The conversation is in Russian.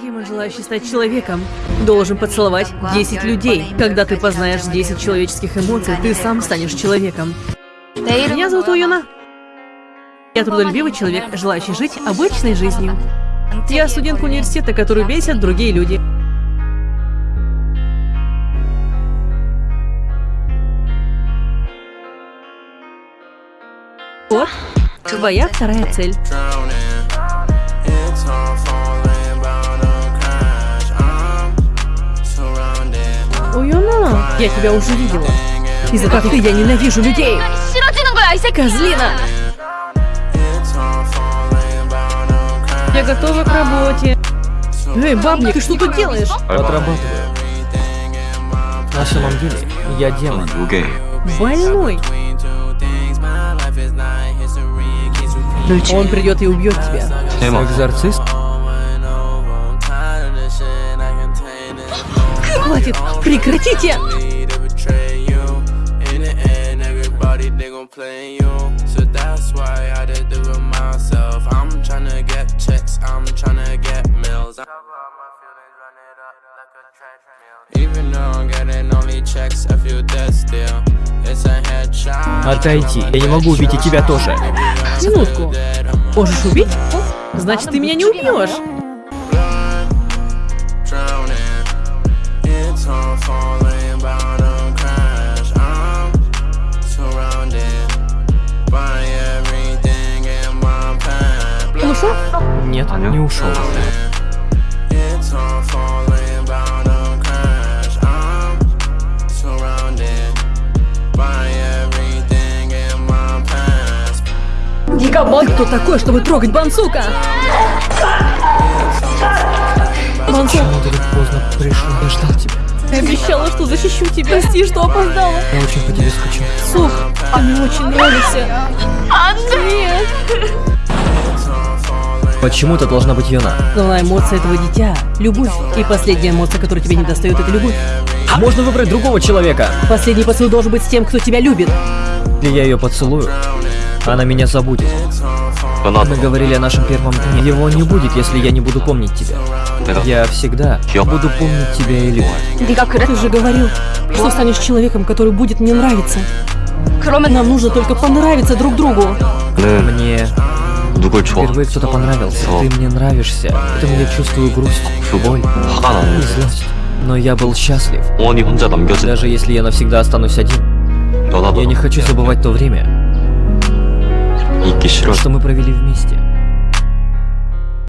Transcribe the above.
Демон, желающий стать человеком, должен поцеловать 10 людей. Когда ты познаешь 10 человеческих эмоций, ты сам станешь человеком. Меня зовут Уюна. Я трудолюбивый человек, желающий жить обычной жизнью. Я студентка университета, которую бесят другие люди. Вот, твоя вторая цель. Уюна, я тебя уже видела. Из-за как ты я ненавижу людей. Козлина! Я готова к работе. Ну Эй, бабник, ты что тут делаешь? Отрабатываю. На самом деле, я демон. Больной. Ну Он придет и убьет тебя. Эмо. Экзорцист? Хватит, прекратите! Отойди. Я не могу убить и тебя тоже. Минутку. Можешь убить? Значит, ты меня не убьешь. In my past. Ты кто такой, чтобы трогать Бансука? Бансук, Почему ты так поздно пришел? Я ждал тебя. ты обещала, что защищу тебя. Прости, что опоздала. Я очень по тебе скучал. Сук, ты мне очень нравишься. Нет. Почему это должна быть Юна. Главная эмоция этого дитя – любовь. И последняя эмоция, которая тебе не достает, это любовь. А можно выбрать другого человека. Последний поцелуй должен быть с тем, кто тебя любит. И я ее поцелую. Она меня забудет. Мы говорили о нашем первом дне. Его не будет, если я не буду помнить тебя. Я всегда буду помнить тебя и любовь. Ты же говорил, что станешь человеком, который будет мне нравиться. Кроме нам нужно только понравиться друг другу. Мне Впервые кто-то понравился. Ты мне нравишься. Поэтому я чувствую грусть, боль и злость. Но я был счастлив. Даже если я навсегда останусь один. Я не хочу забывать то время, что мы провели вместе.